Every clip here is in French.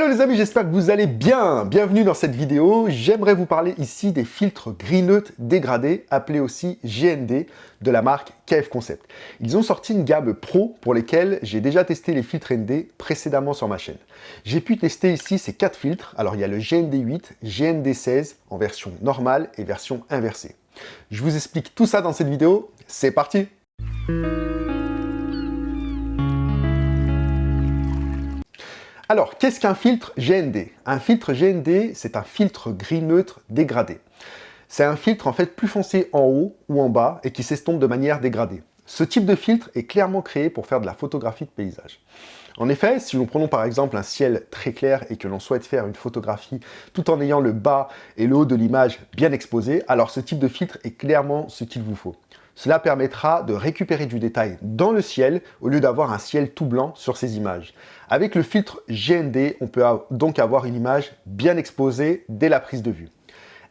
Hello les amis, j'espère que vous allez bien Bienvenue dans cette vidéo. J'aimerais vous parler ici des filtres gris neutre dégradés, appelés aussi GND, de la marque KF Concept. Ils ont sorti une gamme pro pour lesquels j'ai déjà testé les filtres ND précédemment sur ma chaîne. J'ai pu tester ici ces quatre filtres. Alors il y a le GND 8, GND 16 en version normale et version inversée. Je vous explique tout ça dans cette vidéo. C'est parti Alors, qu'est-ce qu'un filtre GND Un filtre GND, c'est un filtre gris neutre dégradé. C'est un filtre en fait plus foncé en haut ou en bas et qui s'estompe de manière dégradée. Ce type de filtre est clairement créé pour faire de la photographie de paysage. En effet, si nous prenons par exemple un ciel très clair et que l'on souhaite faire une photographie tout en ayant le bas et le haut de l'image bien exposés, alors ce type de filtre est clairement ce qu'il vous faut. Cela permettra de récupérer du détail dans le ciel au lieu d'avoir un ciel tout blanc sur ces images. Avec le filtre GND, on peut donc avoir une image bien exposée dès la prise de vue.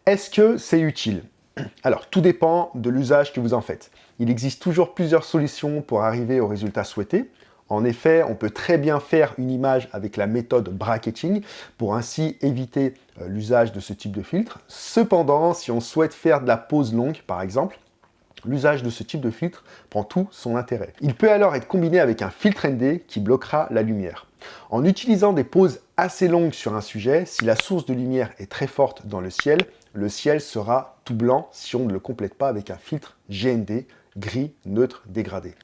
Est-ce que c'est utile? Alors, tout dépend de l'usage que vous en faites. Il existe toujours plusieurs solutions pour arriver au résultat souhaité. En effet, on peut très bien faire une image avec la méthode bracketing pour ainsi éviter euh, l'usage de ce type de filtre. Cependant, si on souhaite faire de la pose longue, par exemple, L'usage de ce type de filtre prend tout son intérêt. Il peut alors être combiné avec un filtre ND qui bloquera la lumière. En utilisant des pauses assez longues sur un sujet, si la source de lumière est très forte dans le ciel, le ciel sera tout blanc si on ne le complète pas avec un filtre GND gris, neutre, dégradé.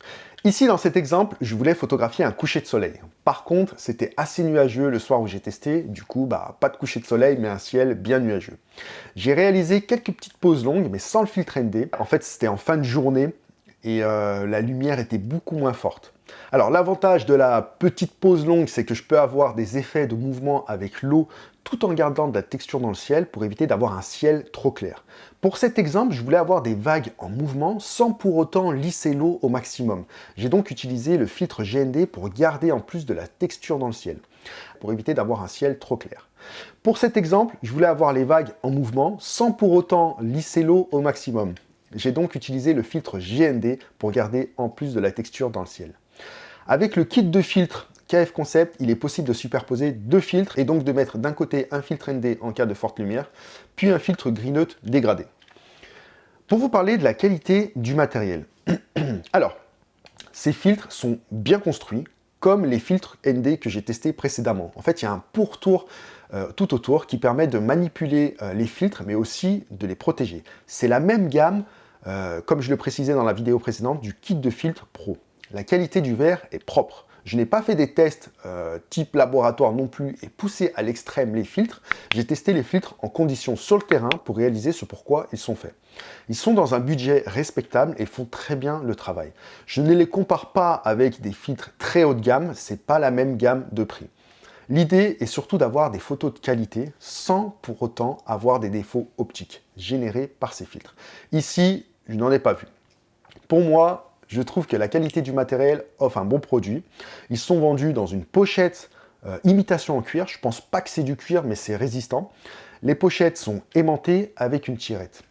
Ici, dans cet exemple, je voulais photographier un coucher de soleil. Par contre, c'était assez nuageux le soir où j'ai testé, du coup, bah, pas de coucher de soleil, mais un ciel bien nuageux. J'ai réalisé quelques petites pauses longues, mais sans le filtre ND. En fait, c'était en fin de journée, et euh, la lumière était beaucoup moins forte. Alors l'avantage de la petite pause longue, c'est que je peux avoir des effets de mouvement avec l'eau tout en gardant de la texture dans le ciel pour éviter d'avoir un ciel trop clair. Pour cet exemple, je voulais avoir des vagues en mouvement sans pour autant lisser l'eau au maximum. J'ai donc utilisé le filtre GND pour garder en plus de la texture dans le ciel, pour éviter d'avoir un ciel trop clair. Pour cet exemple, je voulais avoir les vagues en mouvement sans pour autant lisser l'eau au maximum. J'ai donc utilisé le filtre GND pour garder en plus de la texture dans le ciel. Avec le kit de filtre KF Concept, il est possible de superposer deux filtres et donc de mettre d'un côté un filtre ND en cas de forte lumière, puis un filtre gris dégradé. Pour vous parler de la qualité du matériel. Alors, ces filtres sont bien construits, comme les filtres ND que j'ai testés précédemment. En fait, il y a un pourtour euh, tout autour qui permet de manipuler euh, les filtres, mais aussi de les protéger. C'est la même gamme, euh, comme je le précisais dans la vidéo précédente, du kit de filtre Pro. La qualité du verre est propre. Je n'ai pas fait des tests euh, type laboratoire non plus et poussé à l'extrême les filtres. J'ai testé les filtres en conditions sur le terrain pour réaliser ce pourquoi ils sont faits. Ils sont dans un budget respectable et font très bien le travail. Je ne les compare pas avec des filtres très haut de gamme, c'est pas la même gamme de prix. L'idée est surtout d'avoir des photos de qualité sans pour autant avoir des défauts optiques générés par ces filtres. Ici, je n'en ai pas vu. Pour moi, je trouve que la qualité du matériel offre un bon produit. Ils sont vendus dans une pochette euh, imitation en cuir. Je pense pas que c'est du cuir, mais c'est résistant. Les pochettes sont aimantées avec une tirette.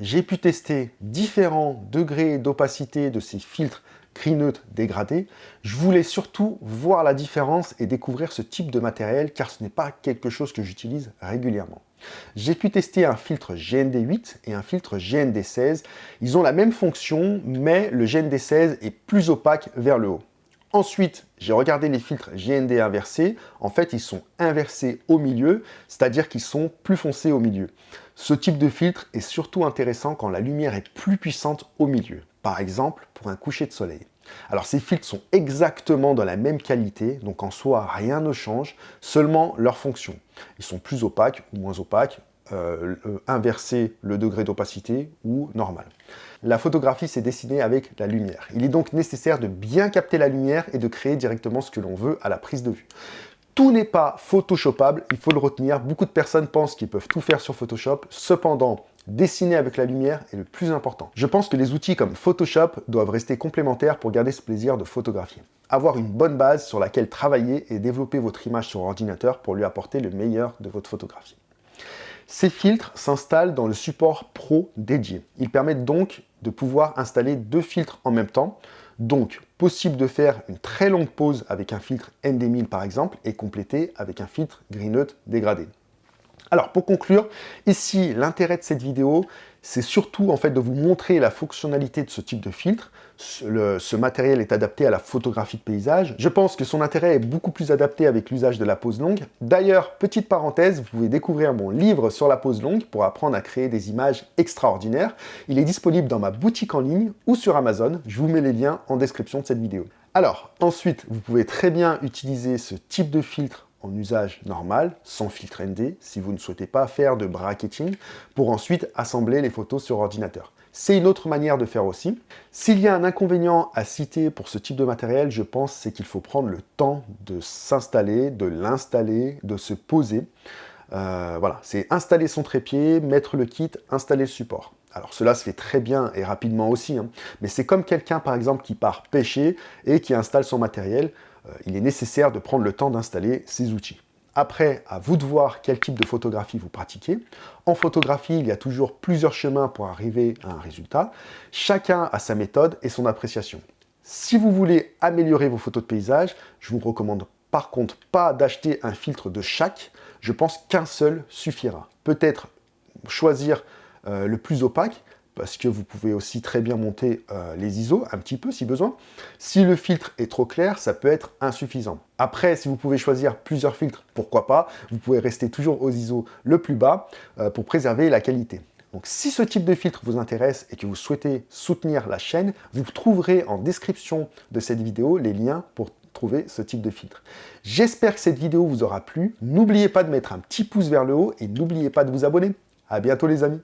J'ai pu tester différents degrés d'opacité de ces filtres gris neutre dégradés. Je voulais surtout voir la différence et découvrir ce type de matériel car ce n'est pas quelque chose que j'utilise régulièrement. J'ai pu tester un filtre GND8 et un filtre GND16. Ils ont la même fonction, mais le GND16 est plus opaque vers le haut. Ensuite, j'ai regardé les filtres GND inversés. En fait, ils sont inversés au milieu, c'est-à-dire qu'ils sont plus foncés au milieu. Ce type de filtre est surtout intéressant quand la lumière est plus puissante au milieu. Par exemple, pour un coucher de soleil. Alors ces filtres sont exactement de la même qualité, donc en soi rien ne change, seulement leur fonction. Ils sont plus opaques ou moins opaques, euh, inverser le degré d'opacité ou normal. La photographie s'est dessinée avec la lumière. Il est donc nécessaire de bien capter la lumière et de créer directement ce que l'on veut à la prise de vue. Tout n'est pas photoshopable, il faut le retenir. Beaucoup de personnes pensent qu'ils peuvent tout faire sur Photoshop. Cependant, Dessiner avec la lumière est le plus important. Je pense que les outils comme Photoshop doivent rester complémentaires pour garder ce plaisir de photographier. Avoir une bonne base sur laquelle travailler et développer votre image sur ordinateur pour lui apporter le meilleur de votre photographie. Ces filtres s'installent dans le support Pro dédié. Ils permettent donc de pouvoir installer deux filtres en même temps. Donc, Possible de faire une très longue pause avec un filtre ND1000 par exemple et compléter avec un filtre Green dégradé. Alors pour conclure, ici l'intérêt de cette vidéo, c'est surtout en fait de vous montrer la fonctionnalité de ce type de filtre. Ce, matériel est adapté à la photographie de paysage. Je pense que son intérêt est beaucoup plus adapté avec l'usage de la pose longue. D'ailleurs, petite parenthèse, vous pouvez découvrir mon livre sur la pose longue pour apprendre à créer des images extraordinaires. Il est disponible dans ma boutique en ligne ou sur Amazon. Je vous mets les liens en description de cette vidéo. Alors, ensuite, vous pouvez très bien utiliser ce type de filtre en usage normal, sans filtre ND, si vous ne souhaitez pas faire de bracketing, pour ensuite assembler les photos sur ordinateur. C'est une autre manière de faire aussi. S'il y a un inconvénient à citer pour ce type de matériel, je pense c'est qu'il faut prendre le temps de s'installer, de l'installer, de se poser. Euh, voilà, c'est installer son trépied, mettre le kit, installer le support. Alors cela se fait très bien et rapidement aussi, hein. mais c'est comme quelqu'un par exemple qui part pêcher et qui installe son matériel. Euh, il est nécessaire de prendre le temps d'installer ces outils. Après, à vous de voir quel type de photographie vous pratiquez. En photographie, il y a toujours plusieurs chemins pour arriver à un résultat. Chacun a sa méthode et son appréciation. Si vous voulez améliorer vos photos de paysage, je vous recommande par contre pas d'acheter un filtre de chaque. Je pense qu'un seul suffira. Peut-être choisir euh, le plus opaque, parce que vous pouvez aussi très bien monter euh, les ISO un petit peu si besoin. Si le filtre est trop clair, ça peut être insuffisant. Après, si vous pouvez choisir plusieurs filtres, pourquoi pas, vous pouvez rester toujours aux ISO le plus bas euh, pour préserver la qualité. Donc si ce type de filtre vous intéresse et que vous souhaitez soutenir la chaîne, vous trouverez en description de cette vidéo les liens pour trouver ce type de filtre. J'espère que cette vidéo vous aura plu. N'oubliez pas de mettre un petit pouce vers le haut et n'oubliez pas de vous abonner. À bientôt les amis